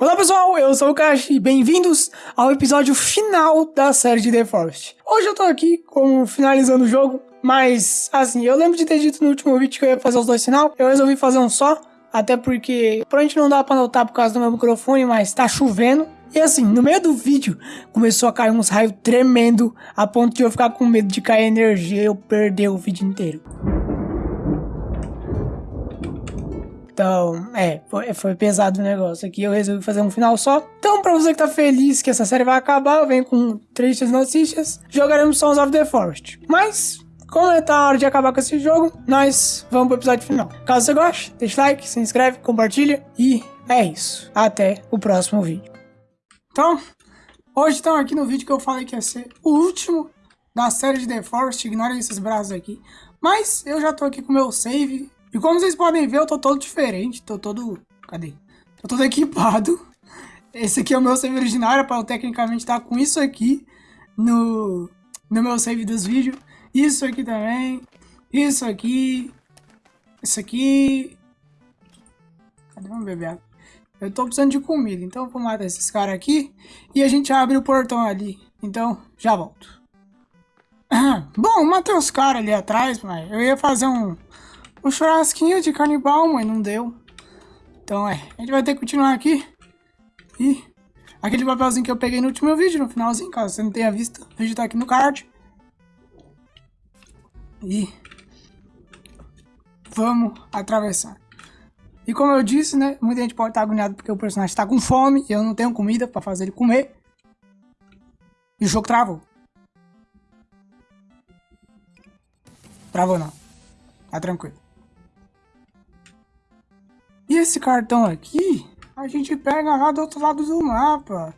Olá pessoal, eu sou o Kashi e bem-vindos ao episódio final da série de The Forest. Hoje eu tô aqui como finalizando o jogo, mas assim, eu lembro de ter dito no último vídeo que eu ia fazer os dois final, eu resolvi fazer um só, até porque provavelmente não dá pra notar por causa do meu microfone, mas tá chovendo. E assim, no meio do vídeo, começou a cair uns raios tremendo, a ponto de eu ficar com medo de cair energia e eu perder o vídeo inteiro. Então, é, foi, foi, pesado o negócio aqui. Eu resolvi fazer um final só. Então, pra você que tá feliz que essa série vai acabar, eu venho com tristes notícias. Jogaremos Sons of the Forest. Mas, como é tá a hora de acabar com esse jogo, nós vamos pro episódio final. Caso você goste, deixa like, se inscreve, compartilha. E é isso. Até o próximo vídeo. Então, hoje estamos aqui no vídeo que eu falei que ia ser o último da série de The Forest. Ignorem esses braços aqui. Mas eu já tô aqui com o meu save e como vocês podem ver, eu tô todo diferente, tô todo... Cadê? Tô todo equipado. Esse aqui é o meu save original, era pra eu tecnicamente estar com isso aqui no, no meu save dos vídeos. Isso aqui também. Isso aqui. Isso aqui. Cadê? Beber água. Eu tô precisando de comida, então eu vou matar esses caras aqui. E a gente abre o portão ali. Então, já volto. Bom, matei os caras ali atrás, mas eu ia fazer um um churrasquinho de canibal, mas não deu. Então é, a gente vai ter que continuar aqui. E aquele papelzinho que eu peguei no último vídeo, no finalzinho, caso você não tenha visto, o vídeo tá aqui no card. E vamos atravessar. E como eu disse, né, muita gente pode estar agoniado porque o personagem está com fome e eu não tenho comida para fazer ele comer. E o jogo travou. Travou não. Tá tranquilo. E esse cartão aqui, a gente pega lá do outro lado do mapa.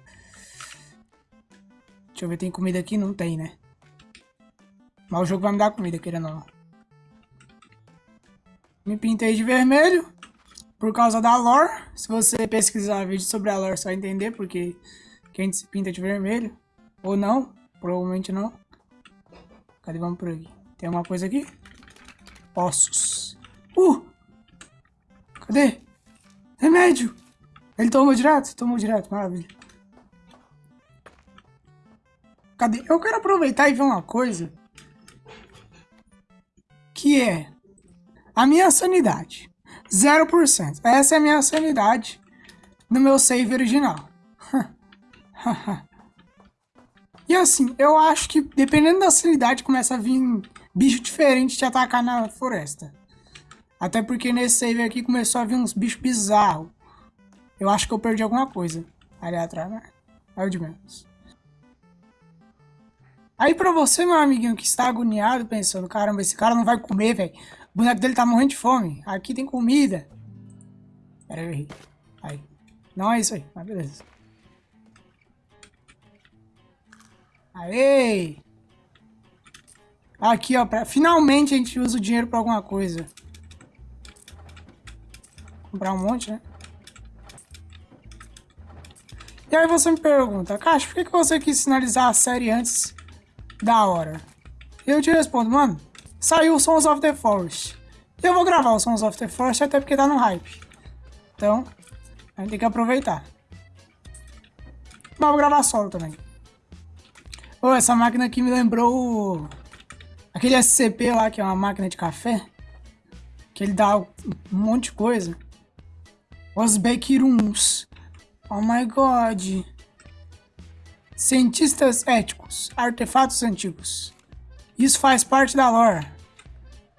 Deixa eu ver, tem comida aqui? Não tem, né? Mas o jogo vai me dar comida, querendo ou não. Me pintei de vermelho por causa da lore. Se você pesquisar vídeo sobre a lore, vai entender porque que a gente se pinta de vermelho. Ou não, provavelmente não. Cadê? Vamos por aqui. Tem alguma coisa aqui? Ossos. Uh! Cadê? Remédio! Ele tomou direto? Tomou direto, maravilha. Cadê? Eu quero aproveitar e ver uma coisa. Que é a minha sanidade. 0%. Essa é a minha sanidade no meu save original. e assim, eu acho que dependendo da sanidade começa a vir bicho diferente te atacar na floresta. Até porque nesse save aqui começou a vir uns bichos bizarros. Eu acho que eu perdi alguma coisa ali atrás, né? É o de menos. Aí pra você, meu amiguinho, que está agoniado, pensando, caramba, esse cara não vai comer, velho. O boneco dele tá morrendo de fome. Aqui tem comida. Pera aí. Aí. Não é isso aí, mas beleza. Aê! Aqui, ó, pra... finalmente a gente usa o dinheiro pra alguma coisa. Comprar um monte, né? E aí você me pergunta, Caixa, por que, que você quis sinalizar a série antes da hora? E eu te respondo, mano, saiu o Sons of the Forest. E eu vou gravar o Sons of the Forest até porque tá no hype. Então, a gente tem que aproveitar. Mas vou gravar solo também. Oh, essa máquina aqui me lembrou aquele SCP lá, que é uma máquina de café. Que ele dá um monte de coisa. Os Backrooms. Oh my god. Cientistas éticos. Artefatos antigos. Isso faz parte da lore.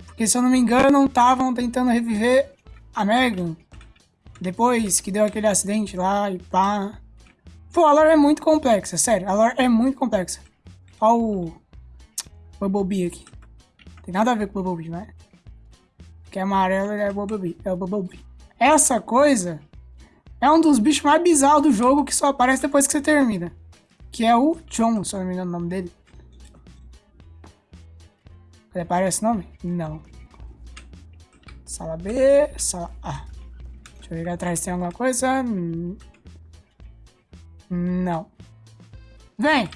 Porque se eu não me engano, estavam tentando reviver a Megan. Depois que deu aquele acidente lá e pá. Pô, a lore é muito complexa, sério. A lore é muito complexa. Olha o Bumblebee aqui. Tem nada a ver com o Bumblebee, né? Que é amarelo é o Bumblebee. É o Bumblebee. Essa coisa é um dos bichos mais bizarros do jogo que só aparece depois que você termina. Que é o John, se eu não me engano o nome dele. Ele aparece esse nome? Não. Sala B, sala A. Deixa eu ver atrás se tem alguma coisa. Não. Vem!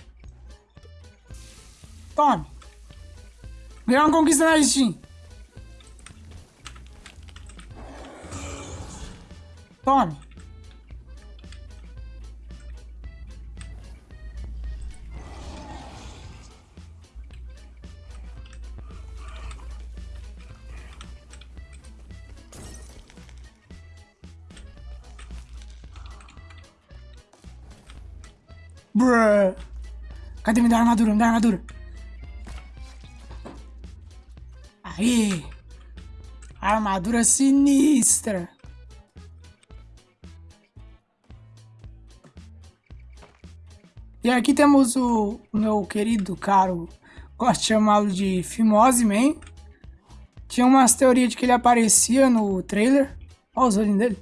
Tome! Ganhou uma conquista na Steam. Tome. Cadê? Me dá armadura, me dá armadura. Aí. Armadura sinistra. E aqui temos o meu querido caro, gosto de chamá-lo de Fimose Man. Tinha umas teorias de que ele aparecia no trailer. Olha os olhinhos dele.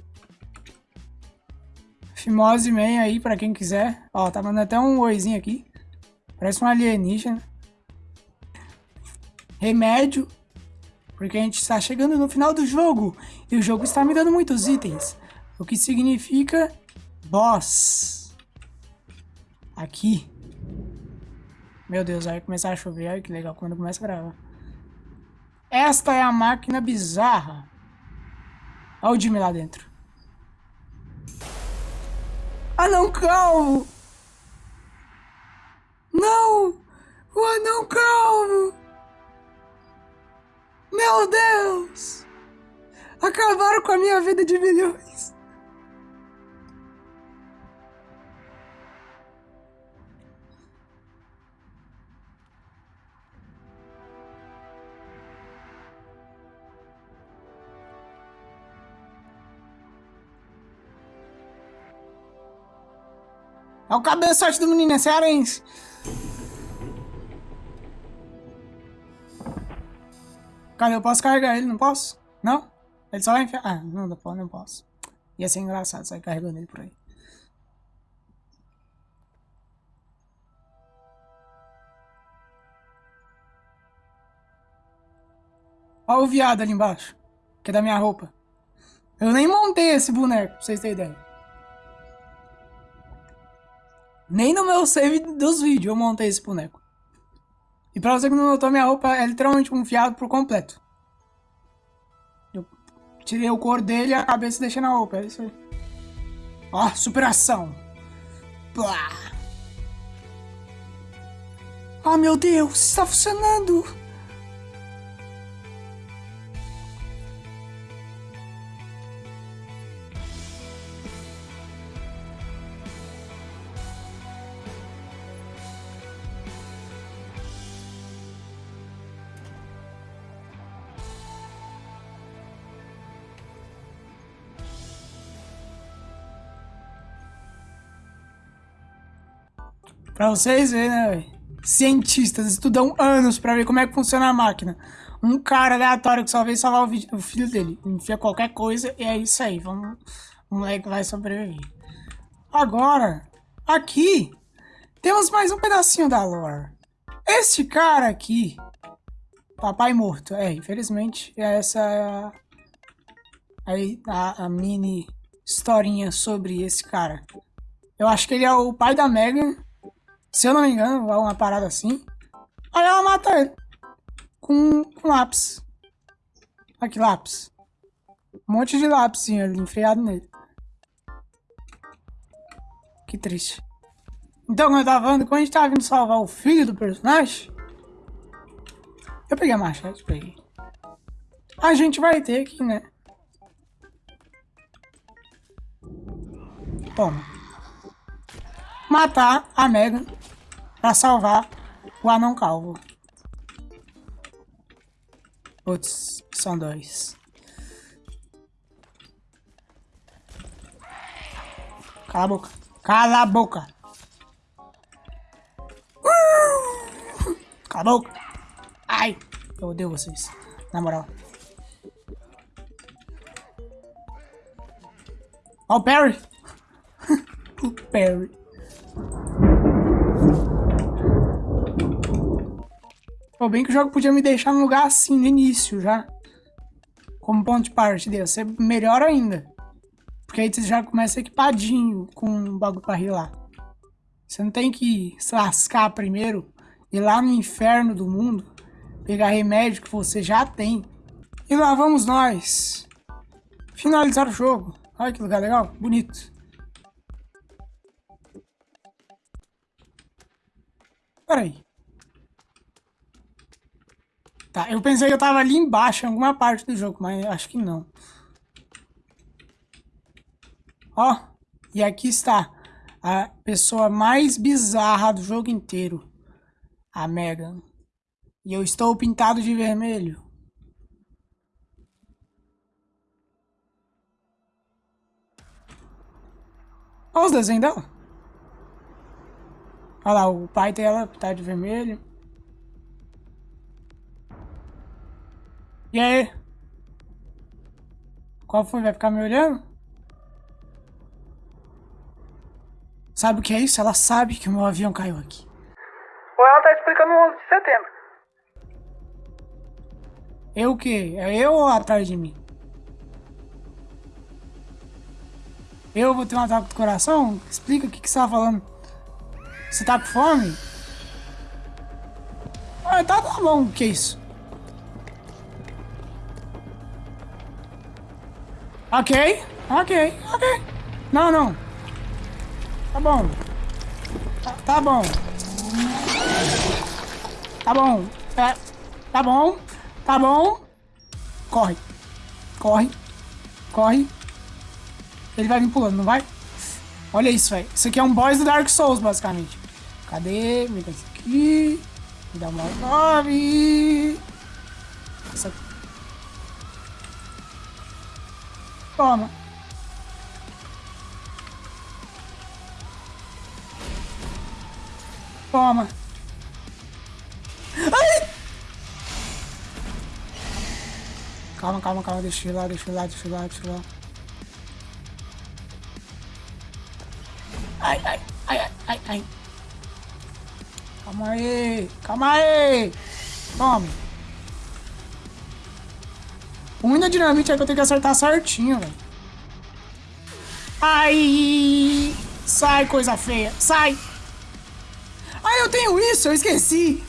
Fimose Man aí, pra quem quiser. Ó, tá mandando até um oizinho aqui. Parece um alienígena. Remédio. Porque a gente está chegando no final do jogo. E o jogo está me dando muitos itens. O que significa boss. Aqui. Meu Deus, vai começar a chover. Olha que legal quando começa a gravar. Esta é a máquina bizarra. Olha o Jimmy lá dentro. Anão calvo! Não! O anão calvo! Meu Deus! Acabaram com a minha vida de milhões. É o cabeçote do menino, é cearense. Cara, eu posso carregar ele, não posso? Não? Ele só vai enfiar... Ah, não, não posso, não posso. Ia ser engraçado sair carregando ele por aí. Olha o viado ali embaixo. Que é da minha roupa. Eu nem montei esse boneco, pra vocês terem ideia. Nem no meu save dos vídeos eu montei esse boneco. E pra você que não notou, minha roupa é literalmente um fiado por completo. Eu tirei o cor dele e a cabeça deixei na roupa, é isso aí. Ó, superação. Blá. Oh meu Deus, está funcionando. Pra vocês verem, né, velho? Cientistas estudam anos pra ver como é que funciona a máquina. Um cara aleatório que só veio salvar o, filho dele. Enfia qualquer coisa e é isso aí. Vamos, o moleque vai sobreviver. Agora, aqui, temos mais um pedacinho da lore. Este cara aqui, papai morto. É, infelizmente, essa é a, a, a mini historinha sobre esse cara. Eu acho que ele é o pai da Megan se eu não me engano, uma parada assim. Aí ela mata ele. Com, com lápis. Que lápis. Um monte de lápis ali, enfriado nele. Que triste. Então, como eu tava falando, quando a gente tava vindo salvar o filho do personagem... Eu peguei a machete, peguei. A gente vai ter que, né? Toma. Matar a Megan para salvar o anão calvo. Putz, são dois. Cala a boca. Cala a boca. Cala a boca. Ai, eu odeio vocês. Na moral. Ó o Perry. o Perry. Pô, bem que o jogo podia me deixar num lugar assim no início já. Como ponto de partida. Ia ser melhor ainda. Porque aí você já começa equipadinho com um bagulho pra rilar. Você não tem que se lascar primeiro. Ir lá no inferno do mundo. Pegar remédio que você já tem. E lá vamos nós. Finalizar o jogo. Olha que lugar legal. Bonito. Peraí. Tá, eu pensei que eu tava ali embaixo, em alguma parte do jogo, mas acho que não. Ó, e aqui está a pessoa mais bizarra do jogo inteiro. A Megan. E eu estou pintado de vermelho. Olha os desenhos dela. Olha lá, o pai dela pintado de vermelho. E aí? Qual foi? Vai ficar me olhando? Sabe o que é isso? Ela sabe que o meu avião caiu aqui. Ou ela tá explicando o 11 de setembro. Eu o quê? É eu ou atrás de mim? Eu vou ter um ataque do coração? Explica o que, que você tá falando. Você tá com fome? Ah, tá, tá bom. O que é isso? Ok, ok, ok. Não, não. Tá bom. Tá, tá bom. Tá bom. É, tá bom. Tá bom. Corre. Corre. Corre. Ele vai vir pulando, não vai? Olha isso, velho. Isso aqui é um boss do Dark Souls, basicamente. Cadê? Me dá isso aqui. Me dá uma nove. Essa... Toma. Toma. Ai! Calma, calma, calma. Deixa eu lá, deixa eu lá, deixa eu lá, deixa eu lá. Ai, ai, ai, ai, ai. Calma aí, calma aí. Toma. O da dinamite é que eu tenho que acertar certinho, velho. Ai! Sai, coisa feia. Sai! Ai, eu tenho isso, eu esqueci.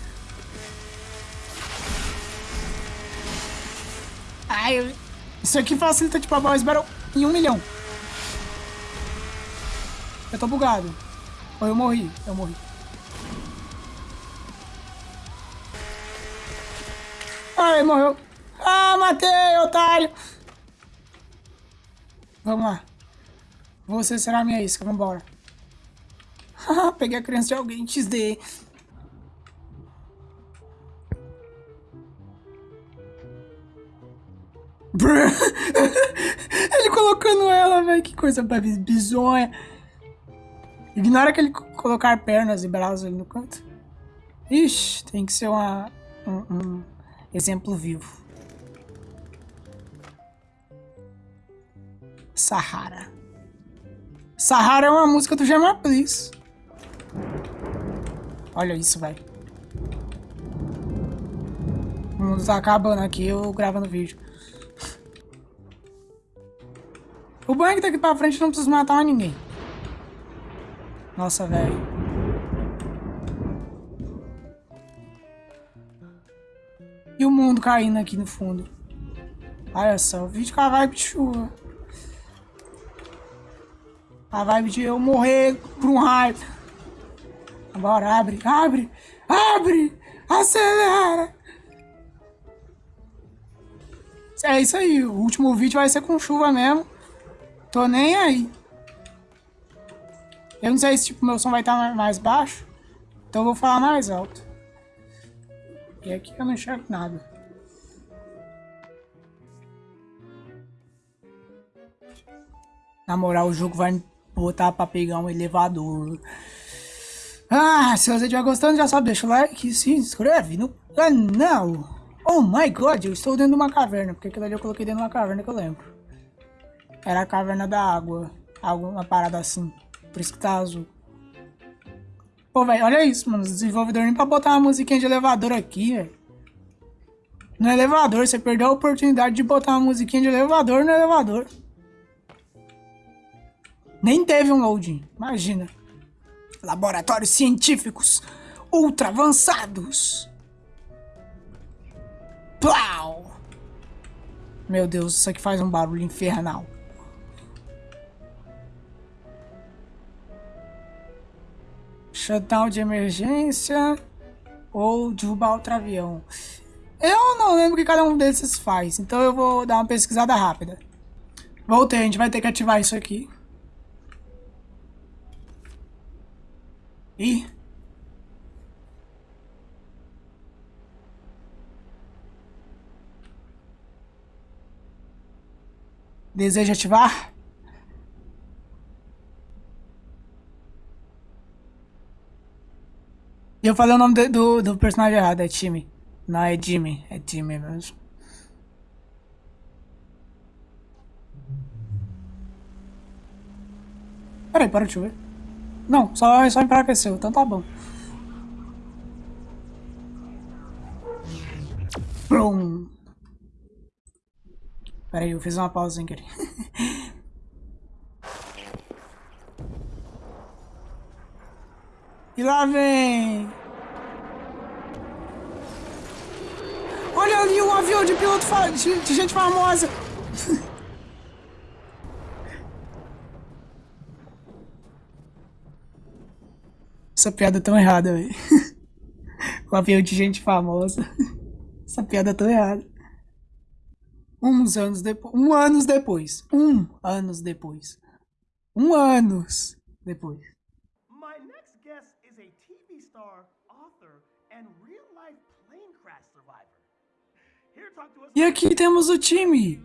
Ai, isso aqui facilita tipo a Boys Battle em um milhão. Eu tô bugado. Ou eu morri, eu morri. Ai, morreu. Ah, matei, otário. Vamos lá. Você será minha isca, vambora. Peguei a criança de alguém, XD. Ele colocando ela, velho. Que coisa bizonha. Ignora que ele colocar pernas e braços ali no canto. Ixi, tem que ser uma, um, um exemplo vivo. Sahara. Sahara é uma música do Gemma Please. Olha isso, velho. O mundo tá acabando aqui, eu gravando vídeo. O que daqui pra frente não precisa matar ninguém. Nossa, velho. E o mundo caindo aqui no fundo. Olha só, o vídeo com a vibe de chuva. A vibe de eu morrer por um raio. Bora, abre, abre, abre, acelera. É isso aí, o último vídeo vai ser com chuva mesmo. Tô nem aí. Eu não sei se tipo, meu som vai estar mais baixo. Então eu vou falar mais alto. E aqui eu não enxergo nada. Na moral, o jogo vai botar pra pegar um elevador. Ah, se você estiver gostando, já sabe, deixa o like e se inscreve no canal. Oh my god, eu estou dentro de uma caverna. Porque aquilo ali eu coloquei dentro de uma caverna que eu lembro. Era a caverna da água. Alguma parada assim. Por isso que tá azul. Pô, velho, olha isso, mano. Os desenvolvedores nem pra botar uma musiquinha de elevador aqui, velho. No elevador, você perdeu a oportunidade de botar uma musiquinha de elevador no elevador. Nem teve um loading, imagina. Laboratórios científicos ultra avançados. Plau! Meu Deus, isso aqui faz um barulho infernal. shutdown de emergência ou derrubar outro avião. Eu não lembro o que cada um desses faz, então eu vou dar uma pesquisada rápida. Voltei, a gente vai ter que ativar isso aqui. Ih. Deseja ativar? E eu falei o nome do, do, do personagem errado, é Timmy. Não, é Jimmy. É Jimmy mesmo. Peraí, para de chover. Não, só, só enfraqueceu, então tá bom. Prum. Peraí, eu fiz uma pausa sem querer. e lá vem... Olha ali um avião de piloto de gente famosa. Essa piada é tão errada, velho. o avião de gente famosa. Essa piada é tão errada. Uns anos depois. Um anos depois. Um anos depois. Um anos depois. My next guest is a TV star, author, and real life plane crash survivor. E aqui temos o time.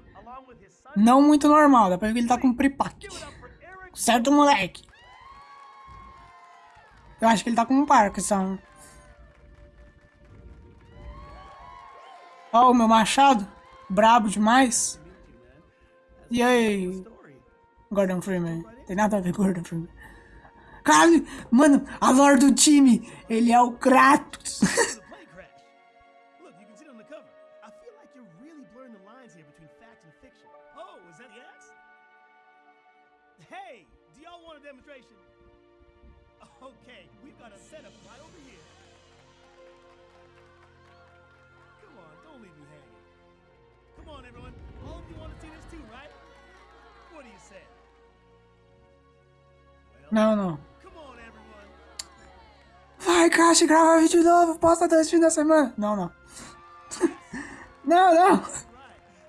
Não muito normal, dá pra ver que ele tá com pripac. Certo, moleque? Eu acho que ele tá com um Parkinson. Ó, oh, o meu machado. Brabo demais. E aí? Gordon Freeman. Tem nada a ver com Gordon Freeman. Caralho, mano, a lore do time. Ele é o Kratos. Hey, do y'all want a demonstration? Okay, we've got a setup right over here. Come on, don't leave me hanging. Come on, everyone. All of you want to see this too, right? What do you say? Well, não, não. Come on, everyone. Vai, Caixa, grava vídeo novo. Posta dois fins da semana. Não, não. não, não.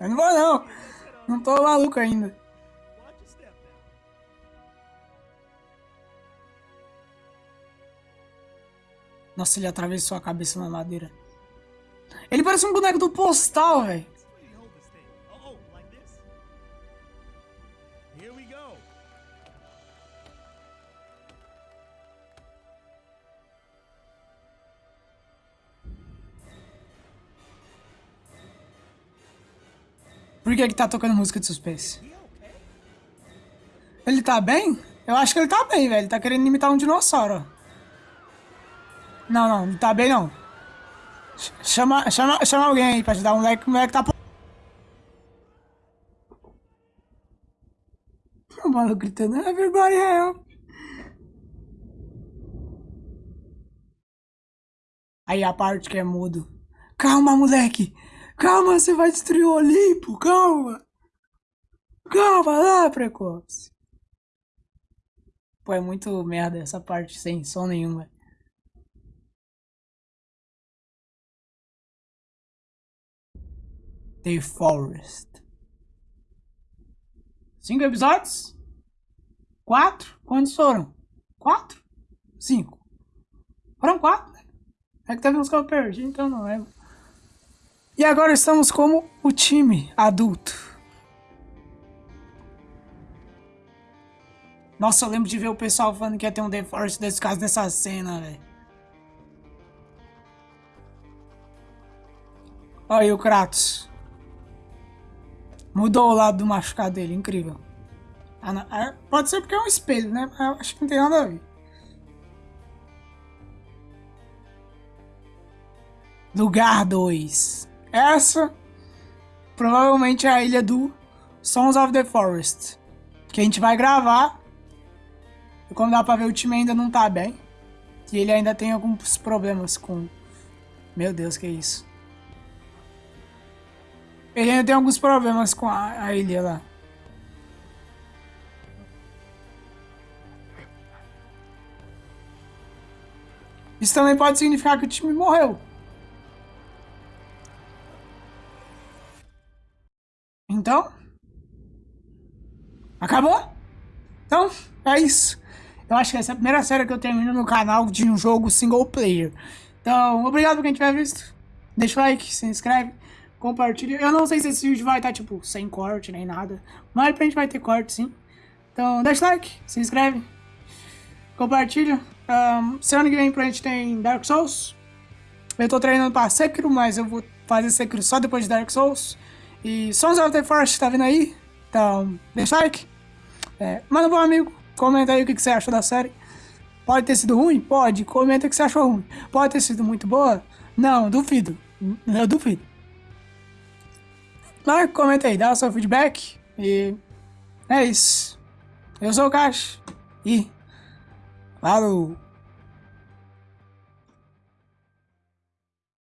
Eu não vou, não. Não tô maluco ainda. Nossa, ele atravessou a cabeça na madeira. Ele parece um boneco do postal, velho. Por que que tá tocando música de suspense? Ele tá bem? Eu acho que ele tá bem, velho. Ele tá querendo imitar um dinossauro, ó. Não, não, não tá bem não. Chama, chama, chama alguém aí pra ajudar o moleque, o moleque tá... O maluco gritando, everybody help. Aí a parte que é mudo. Calma, moleque. Calma, você vai destruir o Olimpo. Calma. Calma lá, precoce. Pô, é muito merda essa parte sem som nenhum, velho. The Forest. Cinco episódios? Quatro? Quantos foram? Quatro? Cinco? Foram quatro? É que teve uns que eu perdi, então não lembro. E agora estamos como o time adulto. Nossa, eu lembro de ver o pessoal falando que ia ter um The Forest desse caso dessa cena, velho. Olha aí o Kratos. Mudou o lado do machucado dele, incrível. Ah, é, pode ser porque é um espelho, né? Eu acho que não tem nada a ver. Lugar 2. Essa provavelmente é a ilha do Sons of the Forest. Que a gente vai gravar. E como dá pra ver, o time ainda não tá bem. E ele ainda tem alguns problemas com... Meu Deus, que isso? Ele ainda tem alguns problemas com a, a ilha lá. Isso também pode significar que o time morreu. Então? Acabou? Então, é isso. Eu acho que essa é a primeira série que eu termino no canal de um jogo single player. Então, obrigado por quem tiver visto. Deixa o like, se inscreve, compartilha. Eu não sei se esse vídeo vai estar, tipo, sem corte nem nada. Mas pra gente vai ter corte, sim. Então, deixa like, se inscreve, compartilha. Um, semana que vem pra gente tem Dark Souls. Eu tô treinando pra Sekiro, mas eu vou fazer Sekiro só depois de Dark Souls. E Sons of the Forest tá vindo aí. Então, deixa like. É, manda pro amigo, comenta aí o que, que você achou da série. Pode ter sido ruim? Pode. Comenta o que você achou ruim. Pode ter sido muito boa? Não, duvido. Eu duvido. Mas comenta aí, dá o seu feedback. E é isso. Eu sou o Cash. E falou!